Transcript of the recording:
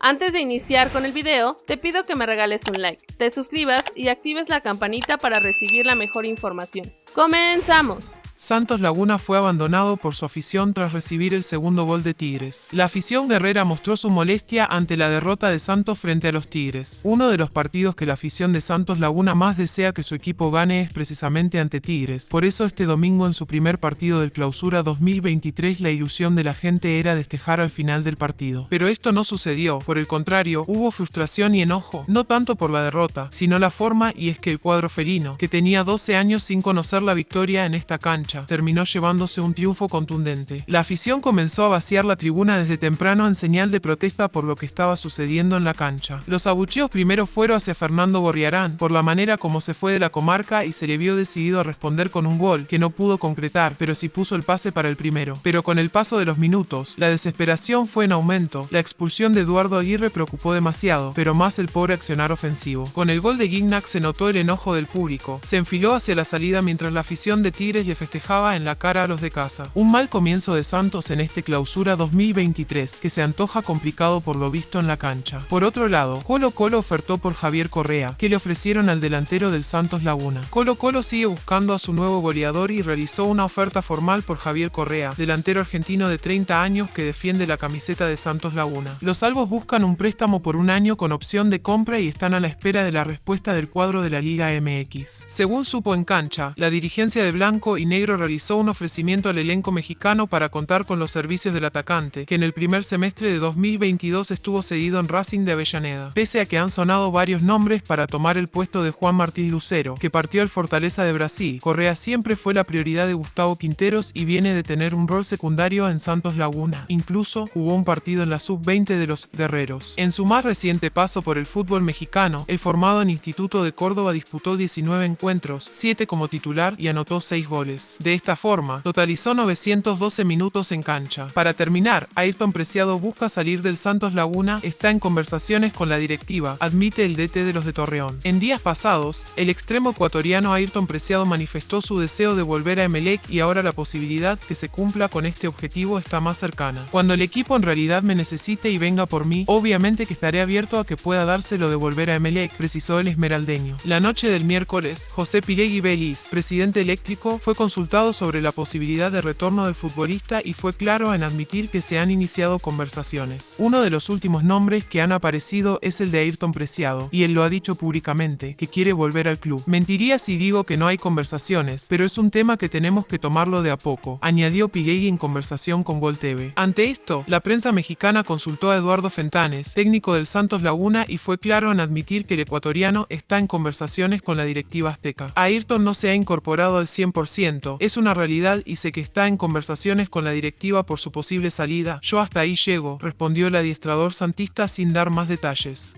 Antes de iniciar con el video, te pido que me regales un like, te suscribas y actives la campanita para recibir la mejor información. ¡Comenzamos! Santos Laguna fue abandonado por su afición tras recibir el segundo gol de Tigres. La afición guerrera mostró su molestia ante la derrota de Santos frente a los Tigres. Uno de los partidos que la afición de Santos Laguna más desea que su equipo gane es precisamente ante Tigres. Por eso este domingo en su primer partido del clausura 2023 la ilusión de la gente era destejar al final del partido. Pero esto no sucedió, por el contrario, hubo frustración y enojo, no tanto por la derrota, sino la forma y es que el cuadro felino, que tenía 12 años sin conocer la victoria en esta cancha, terminó llevándose un triunfo contundente. La afición comenzó a vaciar la tribuna desde temprano en señal de protesta por lo que estaba sucediendo en la cancha. Los abucheos primero fueron hacia Fernando Borriarán, por la manera como se fue de la comarca y se le vio decidido a responder con un gol, que no pudo concretar, pero sí puso el pase para el primero. Pero con el paso de los minutos, la desesperación fue en aumento. La expulsión de Eduardo Aguirre preocupó demasiado, pero más el pobre accionar ofensivo. Con el gol de Gignac se notó el enojo del público. Se enfiló hacia la salida mientras la afición de Tigres le festejaba en la cara a los de casa. Un mal comienzo de Santos en este clausura 2023, que se antoja complicado por lo visto en la cancha. Por otro lado, Colo Colo ofertó por Javier Correa, que le ofrecieron al delantero del Santos Laguna. Colo Colo sigue buscando a su nuevo goleador y realizó una oferta formal por Javier Correa, delantero argentino de 30 años que defiende la camiseta de Santos Laguna. Los salvos buscan un préstamo por un año con opción de compra y están a la espera de la respuesta del cuadro de la Liga MX. Según supo en cancha, la dirigencia de Blanco y Negro realizó un ofrecimiento al elenco mexicano para contar con los servicios del atacante, que en el primer semestre de 2022 estuvo cedido en Racing de Avellaneda. Pese a que han sonado varios nombres para tomar el puesto de Juan Martín Lucero, que partió al Fortaleza de Brasil, Correa siempre fue la prioridad de Gustavo Quinteros y viene de tener un rol secundario en Santos Laguna. Incluso jugó un partido en la sub-20 de los Guerreros. En su más reciente paso por el fútbol mexicano, el formado en Instituto de Córdoba disputó 19 encuentros, 7 como titular y anotó 6 goles. De esta forma, totalizó 912 minutos en cancha. Para terminar, Ayrton Preciado busca salir del Santos Laguna, está en conversaciones con la directiva, admite el DT de los de Torreón. En días pasados, el extremo ecuatoriano Ayrton Preciado manifestó su deseo de volver a Emelec y ahora la posibilidad que se cumpla con este objetivo está más cercana. Cuando el equipo en realidad me necesite y venga por mí, obviamente que estaré abierto a que pueda dárselo de volver a Emelec, precisó el esmeraldeño. La noche del miércoles, José Piregui Belis, presidente eléctrico, fue consultado sobre la posibilidad de retorno del futbolista y fue claro en admitir que se han iniciado conversaciones. Uno de los últimos nombres que han aparecido es el de Ayrton Preciado, y él lo ha dicho públicamente, que quiere volver al club. Mentiría si digo que no hay conversaciones, pero es un tema que tenemos que tomarlo de a poco, añadió Piguey en conversación con Gol. Ante esto, la prensa mexicana consultó a Eduardo Fentanes, técnico del Santos Laguna, y fue claro en admitir que el ecuatoriano está en conversaciones con la directiva azteca. Ayrton no se ha incorporado al 100%, es una realidad y sé que está en conversaciones con la directiva por su posible salida. Yo hasta ahí llego, respondió el adiestrador santista sin dar más detalles.